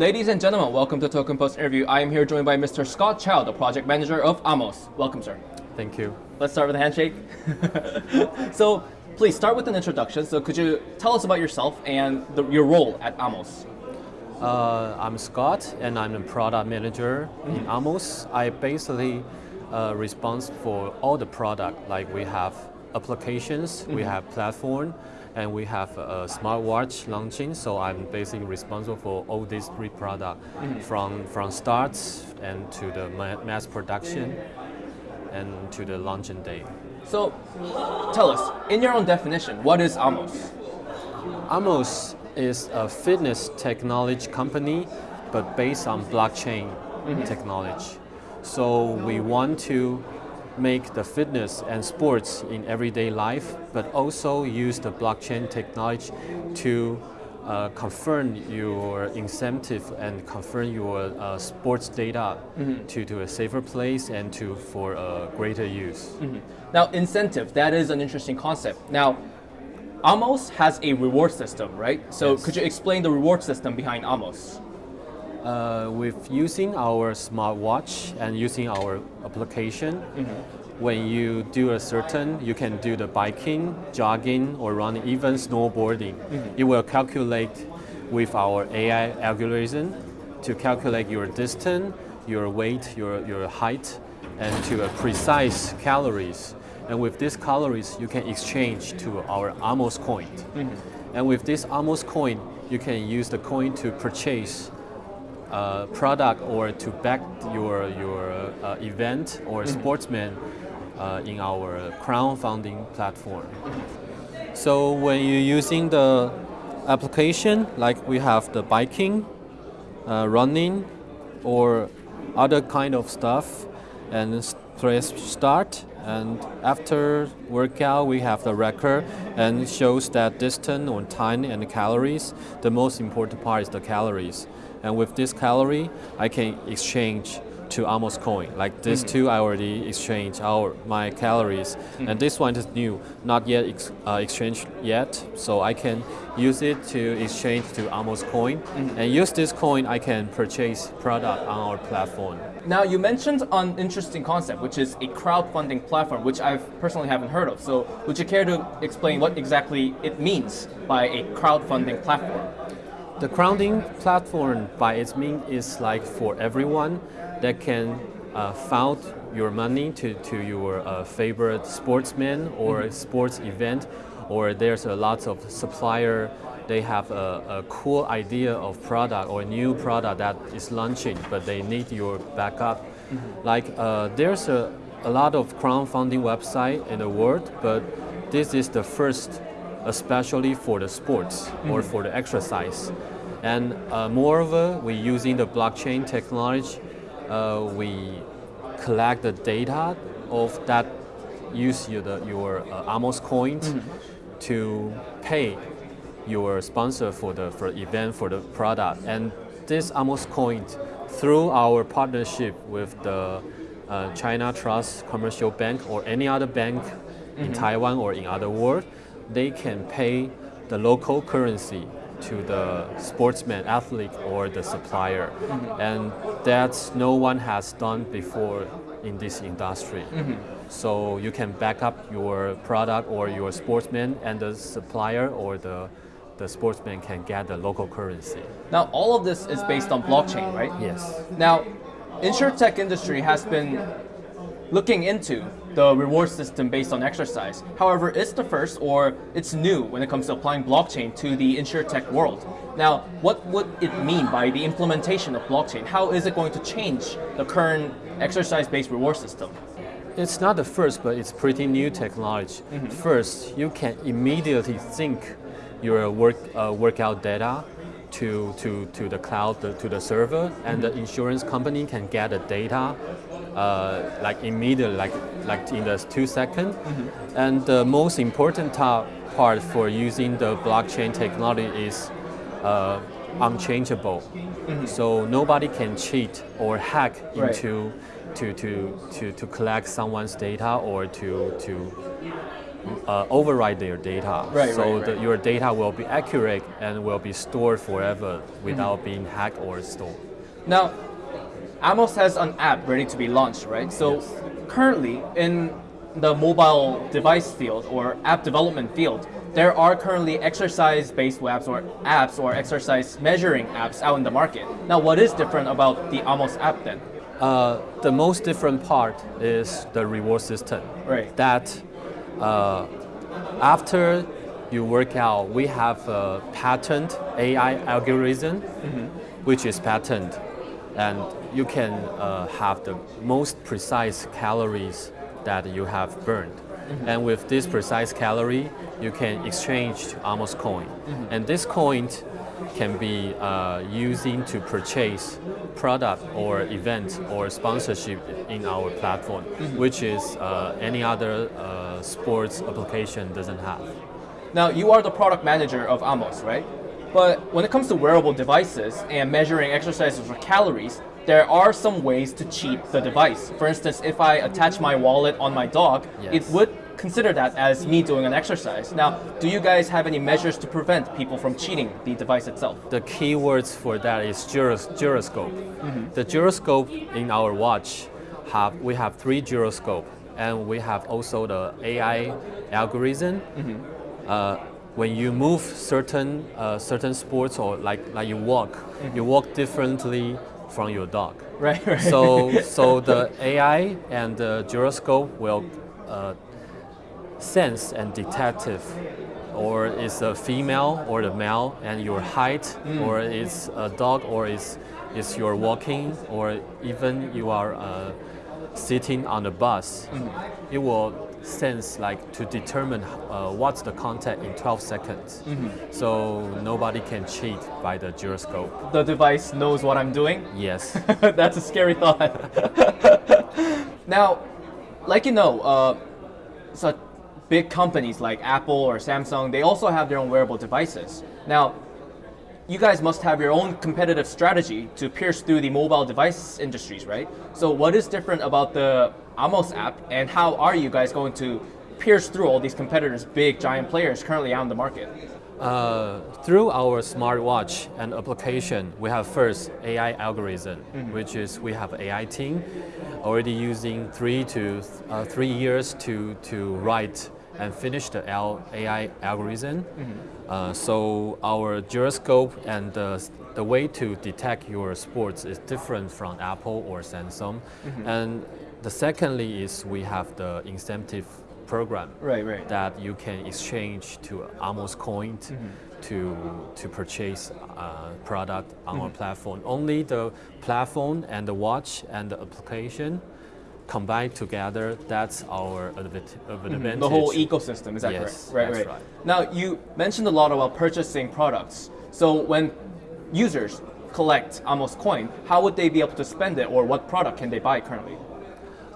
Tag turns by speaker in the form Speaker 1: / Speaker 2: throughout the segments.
Speaker 1: Ladies and gentlemen, welcome to Token Post interview. I am here joined by Mr. Scott Chow, the project manager of Amos. Welcome, sir.
Speaker 2: Thank you.
Speaker 1: Let's start with a handshake. so, please start with an introduction. So, could you tell us about yourself and the, your role at Amos?
Speaker 2: Uh, I'm Scott, and I'm the product manager mm -hmm. in Amos. I basically uh, responsible for all the product. Like we have applications, mm -hmm. we mm-hmm. have platform, and we have a smartwatch launching. So I'm basically responsible for all these three products mm -hmm. from, from starts and to the mass production and to the launching day.
Speaker 1: So tell us, in your own definition, what is Amos?
Speaker 2: Amos is a fitness technology company, but based on blockchain mm -hmm. technology. So we want to make the fitness and sports in everyday life, but also use the blockchain technology to uh, confirm your incentive and confirm your uh, sports data mm -hmm. to, to a safer place and to for a greater use. Mm -hmm.
Speaker 1: Now, incentive, that is an interesting concept. Now, Amos has a reward system, right? So yes. could you explain the reward system behind Amos?
Speaker 2: Uh, with using our smartwatch and using our application, mm -hmm. when you do a certain, you can do the biking, jogging, or running, even snowboarding. Mm -hmm. It will calculate with our AI algorithm to calculate your distance, your weight, your, your height, and to a precise calories. And with these calories, you can exchange to our Amos coin. Mm -hmm. And with this Amos coin, you can use the coin to purchase uh, product or to back your, your uh, event or mm-hmm. sportsman uh, in our crowdfunding platform. So when you're using the application, like we have the biking, uh, running, or other kind of stuff, and press start, and after workout, we have the record and shows that distance or time and calories. The most important part is the calories. And with this calorie, I can exchange to Amos coin. Like this mm two, I already exchanged our my calories, mm and this one is new, not yet ex, uh, exchanged yet. So I can use it to exchange to Amos coin, mm and use this coin, I can purchase product on our platform.
Speaker 1: Now you mentioned an interesting concept, which is a crowdfunding platform, which I personally haven't heard of. So would you care to explain what exactly it means by a crowdfunding platform?
Speaker 2: The crowding platform by its mean is like for everyone that can uh, fund your money to, to your uh, favorite sportsman or mm -hmm. sports event or there's a lot of supplier they have a, a, cool idea of product or a new product that is launching but they need your backup mm -hmm. like uh, there's a, a lot of crowdfunding website in the world but this is the first especially for the sports mm -hmm. or mm-hmm. for the exercise. And uh, moreover, we using the blockchain technology, uh, we collect the data of that use your, the, your uh, Amos coins mm -hmm. to pay your sponsor for the for event for the product. And this Amos coin, through our partnership with the uh, China Trust Commercial Bank or any other bank mm -hmm. in mm-hmm. Taiwan or in other world, they can pay the local currency to the sportsman, athlete, or the supplier. Mm -hmm. And that no one has done before in this industry. Mm -hmm. So you can back up your product or your sportsman and the supplier or the, the sportsman can get the local currency.
Speaker 1: Now all of this is based on blockchain, right?
Speaker 2: Yes.
Speaker 1: Now, insurtech industry has been looking into the reward system based on exercise. However, it's the first or it's new when it comes to applying blockchain to the insurtech world. Now, what would it mean by the implementation of blockchain? How is it going to change the current exercise-based reward system?
Speaker 2: It's not the first, but it's pretty new technology. Mm -hmm. First, you can immediately sync your work, uh, workout data to, to, to the cloud, to the server, and mm -hmm. the mm-hmm. insurance company can get the data uh, like immediately, like, like in the two seconds. Mm -hmm. And the most important part for using the blockchain technology is uh, unchangeable. Mm -hmm. So nobody can cheat or hack right. into to, to, to, to collect someone's data or to, to uh, override their data.
Speaker 1: Right,
Speaker 2: so
Speaker 1: right,
Speaker 2: the- your data will be accurate and will be stored forever without
Speaker 1: Mm-hmm.
Speaker 2: being hacked or stolen.
Speaker 1: Now, Amos has an app ready to be launched, right? So
Speaker 2: Yes.
Speaker 1: currently in the mobile device field or app development field, there are currently exercise-based apps or apps or exercise measuring apps out in the market. Now, what is different about the Amos app then?
Speaker 2: Uh, the most different part is the reward system.
Speaker 1: Right.
Speaker 2: That uh, after you work out, we have a patent AI algorithm, which is patent, and you can uh, have the most precise calories that you have burned. And with this precise calorie, you can exchange to Amos coin. And this coin can be uh, using to purchase product or event or sponsorship in our platform, which is uh, any other uh, sports application doesn't have.
Speaker 1: Now, you are the product manager of Amos, right? But when it comes to wearable devices and measuring exercises or calories, there are some ways to cheat the device. For instance, if I attach my wallet on my dog, it would consider that as me doing an exercise. Now, do you guys have any measures to prevent people from cheating the device itself?
Speaker 2: The key words for that is gyros- gyroscope. The gyroscope in our watch have we have three gyroscope and we have also the AI algorithm. Uh, when you move certain uh, certain sports or like like you walk, you walk differently from your dog.
Speaker 1: Right, right.
Speaker 2: So so the AI and the gyroscope will uh, sense and detect if or it's a female or the male and your height or it's a dog or it's, it's your walking or even you are uh, sitting on the bus it will sense like to determine uh, what's the content in 12 seconds so nobody can cheat by the gyroscope
Speaker 1: the device knows what I'm doing?
Speaker 2: yes
Speaker 1: That's a scary thought. now, like you know, uh, such big companies like Apple or Samsung, they also have their own wearable devices. Now, you guys must have your own competitive strategy to pierce through the mobile device industries, right? So, what is different about the Amos app, and how are you guys going to pierce through all these competitors, big giant players currently on the market?
Speaker 2: Uh, through our smartwatch and application, we have first AI algorithm, which is we have AI team already using three to uh, three years to to write and finish the L- AI algorithm. Uh, so our gyroscope and the, the way to detect your sports is different from Apple or Samsung. And the secondly is we have the incentive program
Speaker 1: Right, right.
Speaker 2: that you can exchange to Amos coin to to purchase uh, product on our platform. Only the platform and the watch and the application combined together. That's our advant- advantage.
Speaker 1: The whole ecosystem, is that
Speaker 2: Yes,
Speaker 1: correct? Right,
Speaker 2: that's
Speaker 1: right.
Speaker 2: right.
Speaker 1: Now, you mentioned a lot about purchasing products. So, when users collect Amos coin, how would they be able to spend it, or what product can they buy currently?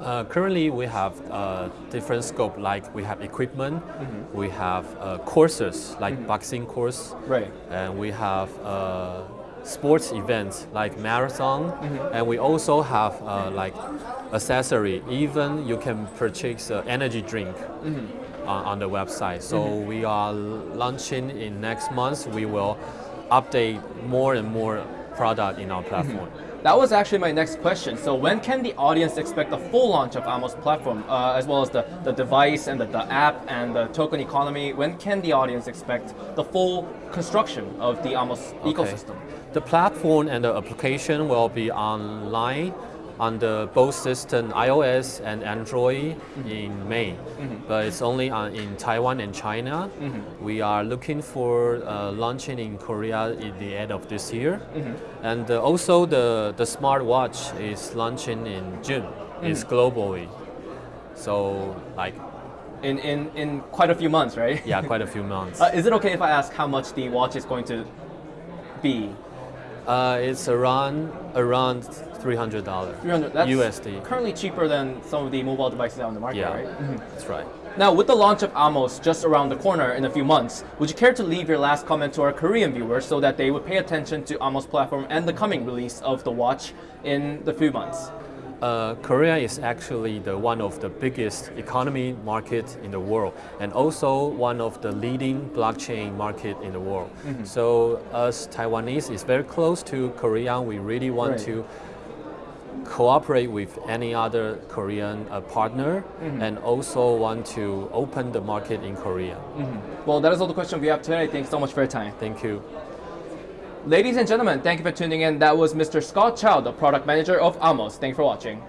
Speaker 2: Uh, currently, we have uh, different scope. Like we have equipment, we have uh, courses like boxing course,
Speaker 1: Right.
Speaker 2: and we have uh, sports events like marathon, and we also have uh, like accessory. Even you can purchase uh, energy drink on, on the website. So we are launching in next month. We will update more and more product in our platform.
Speaker 1: That was actually my next question. So, when can the audience expect the full launch of Amos platform, uh, as well as the, the device and the, the app and the token economy? When can the audience expect the full construction of the Amos
Speaker 2: Okay.
Speaker 1: ecosystem?
Speaker 2: The platform and the application will be online on the both system iOS and Android in May, but it's only on, in Taiwan and China. We are looking for uh, launching in Korea in the end of this year, and uh, also the the smartwatch is launching in June. It's globally, so like
Speaker 1: In, in, in quite a few months, right?
Speaker 2: yeah, quite a few months.
Speaker 1: Uh, is it okay if I ask how much the watch is going to be?
Speaker 2: Uh, it's around around three hundred dollars
Speaker 1: 300 that's
Speaker 2: USD.
Speaker 1: currently cheaper than some of the mobile devices out on the market,
Speaker 2: Yeah,
Speaker 1: right?
Speaker 2: that's right.
Speaker 1: Now, with the launch of Amos just around the corner in a few months, would you care to leave your last comment to our Korean viewers so that they would pay attention to Amos platform and the coming release of the watch in the few months?
Speaker 2: Uh, Korea is actually the one of the biggest economy market in the world, and also one of the leading blockchain market in the world. So, as Taiwanese is very close to Korea, we really want
Speaker 1: Right.
Speaker 2: to cooperate with any other Korean uh, partner, and also want to open the market in Korea.
Speaker 1: Well, that is all the questions we have today. Thanks so much for your time.
Speaker 2: Thank you.
Speaker 1: Ladies and gentlemen, thank you for tuning in. That was Mr. Scott Chow, the product manager of Amos. Thank you for watching.